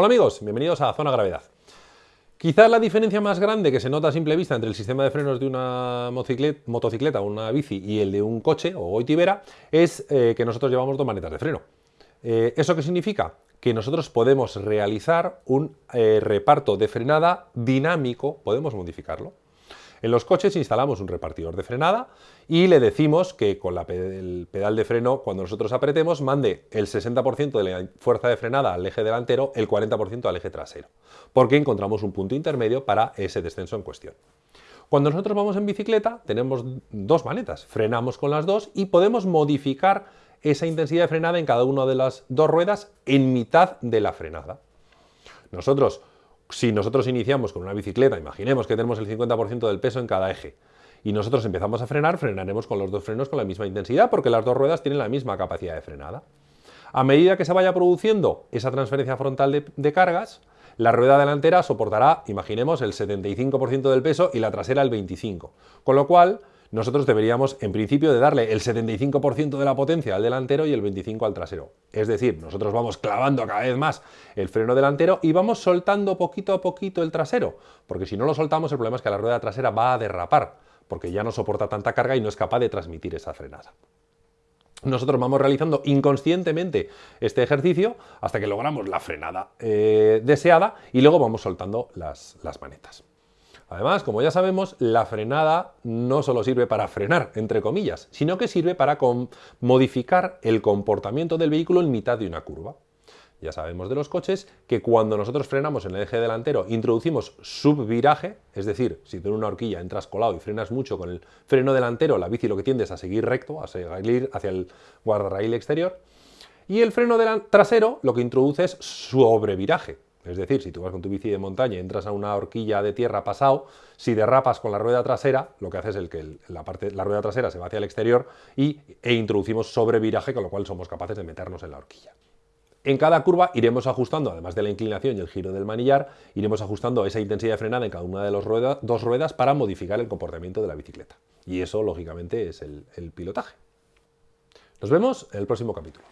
Hola amigos, bienvenidos a Zona Gravedad. Quizás la diferencia más grande que se nota a simple vista entre el sistema de frenos de una motocicleta una bici y el de un coche o goitibera es eh, que nosotros llevamos dos manetas de freno. Eh, ¿Eso qué significa? Que nosotros podemos realizar un eh, reparto de frenada dinámico, podemos modificarlo. En los coches instalamos un repartidor de frenada y le decimos que con el pedal de freno, cuando nosotros apretemos, mande el 60% de la fuerza de frenada al eje delantero, el 40% al eje trasero, porque encontramos un punto intermedio para ese descenso en cuestión. Cuando nosotros vamos en bicicleta, tenemos dos manetas, frenamos con las dos y podemos modificar esa intensidad de frenada en cada una de las dos ruedas en mitad de la frenada. Nosotros si nosotros iniciamos con una bicicleta, imaginemos que tenemos el 50% del peso en cada eje, y nosotros empezamos a frenar, frenaremos con los dos frenos con la misma intensidad, porque las dos ruedas tienen la misma capacidad de frenada. A medida que se vaya produciendo esa transferencia frontal de, cargas, la rueda delantera soportará, imaginemos, el 75% del peso y la trasera el 25%. Con lo cual, nosotros deberíamos, en principio, de darle el 75% de la potencia al delantero y el 25% al trasero. Es decir, nosotros vamos clavando cada vez más el freno delantero y vamos soltando poquito a poquito el trasero, porque si no lo soltamos el problema es que la rueda trasera va a derrapar, porque ya no soporta tanta carga y no es capaz de transmitir esa frenada. Nosotros vamos realizando inconscientemente este ejercicio hasta que logramos la frenada eh, deseada y luego vamos soltando las manetas. Además, como ya sabemos, la frenada no solo sirve para frenar, entre comillas, sino que sirve para modificar el comportamiento del vehículo en mitad de una curva. Ya sabemos de los coches que cuando nosotros frenamos en el eje delantero introducimos subviraje, es decir, si tú en una horquilla entras colado y frenas mucho con el freno delantero, la bici lo que tiende es a seguir recto, a seguir hacia el guardarraíl exterior, y el freno trasero lo que introduce es sobreviraje, es decir, si tú vas con tu bici de montaña y entras a una horquilla de tierra pasado, si derrapas con la rueda trasera, lo que hace es que la, parte, la rueda trasera se va hacia el exterior y, e introducimos sobreviraje, con lo cual somos capaces de meternos en la horquilla. En cada curva iremos ajustando, además de la inclinación y el giro del manillar, iremos ajustando esa intensidad de frenada en cada una de las dos ruedas para modificar el comportamiento de la bicicleta. Y eso, lógicamente, es el pilotaje. Nos vemos en el próximo capítulo.